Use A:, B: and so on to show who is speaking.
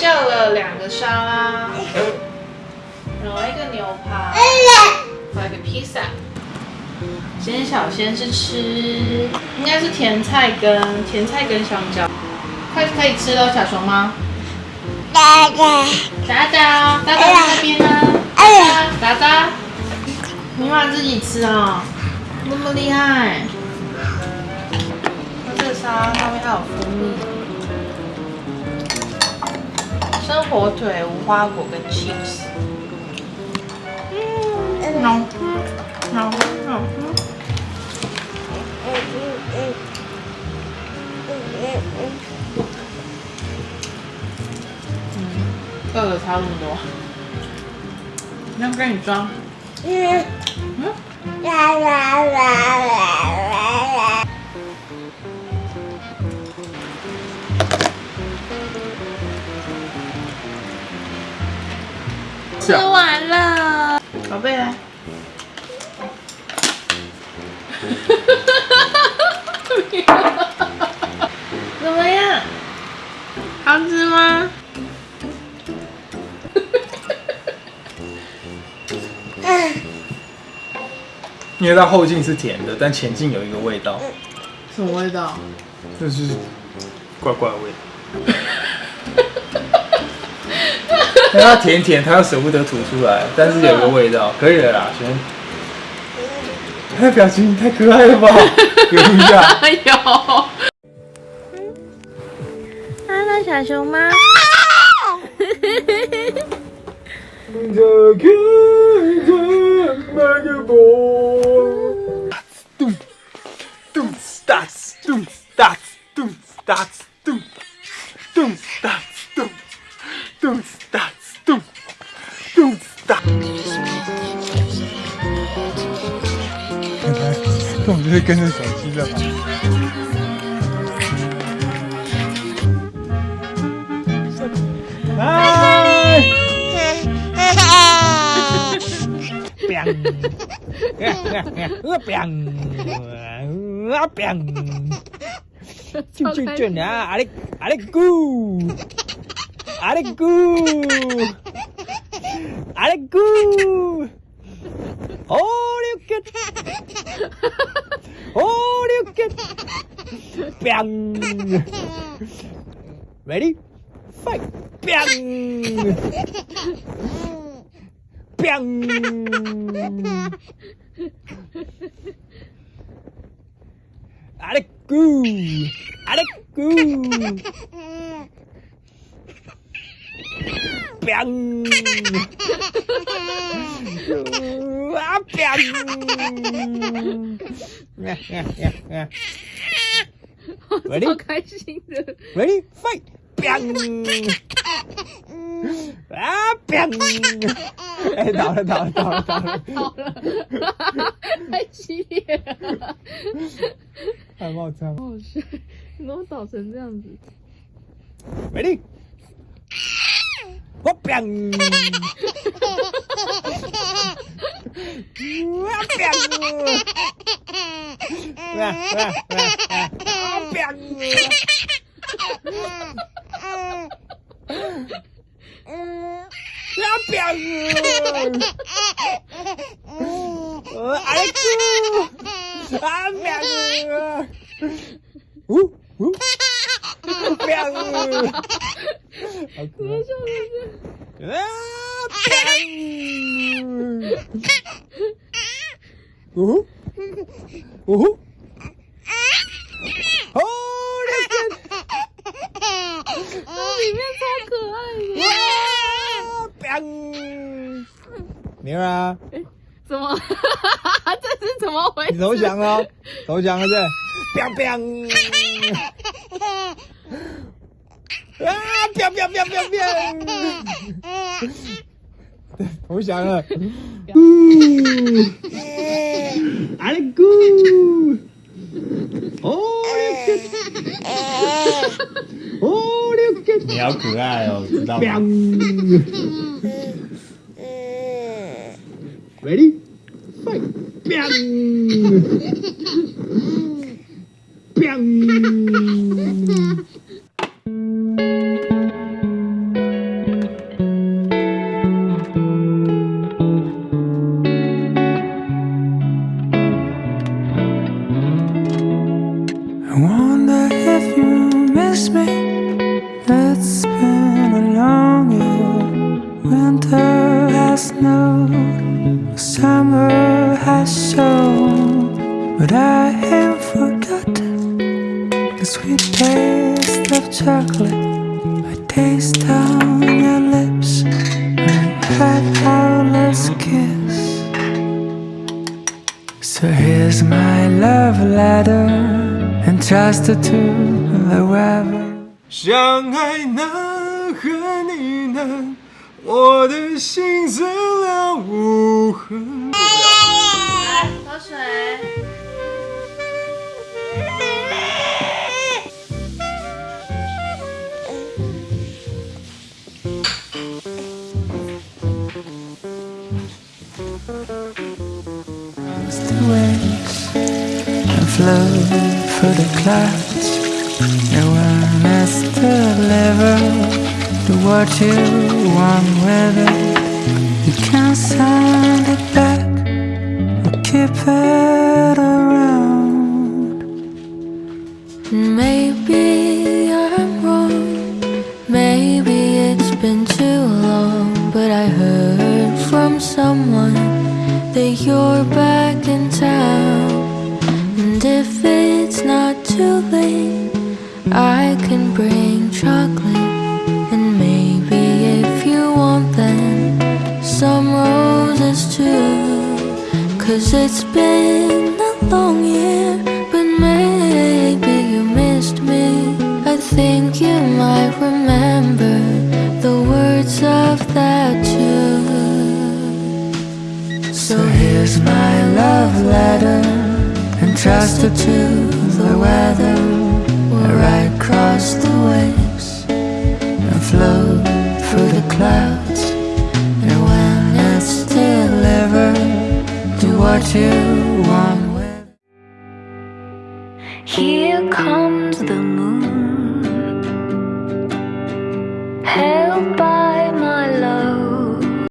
A: 叫了两个沙拉，然后一个牛排，还有一个披萨。今天小仙是吃，应该是甜菜跟甜菜跟香蕉。快可以吃了，小熊吗？
B: 哒哒
A: 达达，达达在那边呢。哎呀达达，你妈自己吃啊、那么厉害。那这个沙拉上面还有蜂蜜，生火腿、无花果跟 cheese。嗯，好吃，好吃，好吃。饿了差不多，要跟你装。
B: 嗯
A: 嗯，
B: 啦啦啦啦啦
A: 吃完了，宝贝来。怎么样？好吃吗？
C: 因为它后劲是甜的，但前劲有一个味道，
A: 什么味道？
C: 就是怪怪的味它甜甜，它又舍不得吐出来，但是有个味道，可以了啦，璇。他的表情太可爱了吧？有一下，
A: 有。看到小熊吗？
C: 这看着那个波，咚咚哒咚哒咚哒咚咚哒咚咚哒我们就是跟着手机的嘛。嗨。
D: 就就就呢，阿里阿里咕，阿里咕，阿里咕，哦六个，哦六个 Bang! Ready? Fight! Bang! Bang! Adaku! Adaku! Bang! Ah, bang!
A: yeah, yeah, yeah, yeah.
D: Ready, fight, 哼！啊，哼！哎，倒了，倒了，倒了，倒了，
A: 到了，太激烈了！
D: 太冒菜
A: 了！老，你怎么倒成这样子
D: ？Ready, 我啊！我哼！来来来来！两年。嗯嗯嗯，要表哥，我爱哭，啊表哥，呜
A: 呜，
D: 表哥。没有啊，
A: 怎么？这是怎么回事？
D: 你投降了，投降了对，biang biang，啊，biang biang biang biang biang，对，投降了，咕，阿里咕，哦六个，哦六个，
C: 你好可爱哦，知道吗？
D: Ready? Fight! Bang! Bang!
E: I wonder if you miss me. Let's but I have forgotten the sweet taste of chocolate. I taste on your lips when we had our last kiss. So here's my love letter, entrusted to the weather.
C: 相爱难，恨你难，我的心碎了无痕。
A: 来喝水。
E: Waves and flow through the clouds. No one has to deliver to what you want with. You can send it back or keep it around.
F: Maybe I'm wrong. Maybe it's been too long. But I heard from someone that you're back in town. And if it's not too late, I can bring chocolate. And maybe if you want them, some roses too. Cause it's been a long year, but maybe you missed me. I think you might remember the words of that tune.
E: So here's my love letter, entrusted to the weather. I ride across the waves and flow through the clouds. And when it's delivered, do what you want with.
F: Here comes.